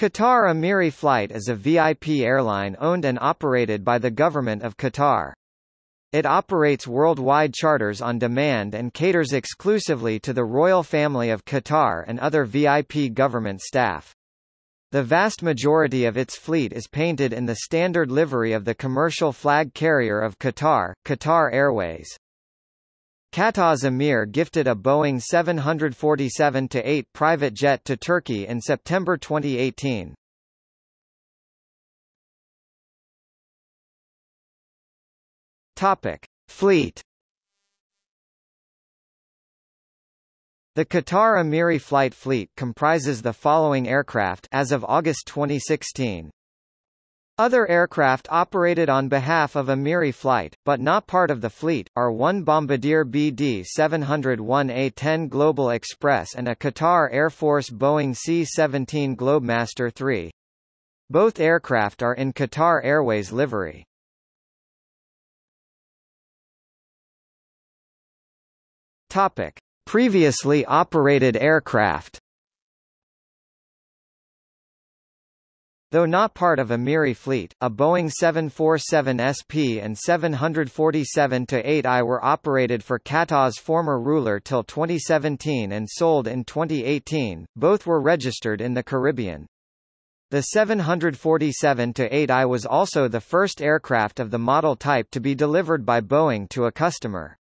Qatar Amiri Flight is a VIP airline owned and operated by the Government of Qatar. It operates worldwide charters on demand and caters exclusively to the royal family of Qatar and other VIP government staff. The vast majority of its fleet is painted in the standard livery of the commercial flag carrier of Qatar, Qatar Airways. Qatar's Emir gifted a Boeing 747-8 private jet to Turkey in September 2018. Topic: Fleet. The Qatar Amiri flight fleet comprises the following aircraft as of August 2016. Other aircraft operated on behalf of Amiri Flight, but not part of the fleet, are one Bombardier BD-701A-10 Global Express and a Qatar Air Force Boeing C-17 Globemaster III. Both aircraft are in Qatar Airways livery. Topic. Previously operated aircraft Though not part of Amiri fleet, a Boeing 747 SP and 747-8I were operated for Qatar's former ruler till 2017 and sold in 2018, both were registered in the Caribbean. The 747-8I was also the first aircraft of the model type to be delivered by Boeing to a customer.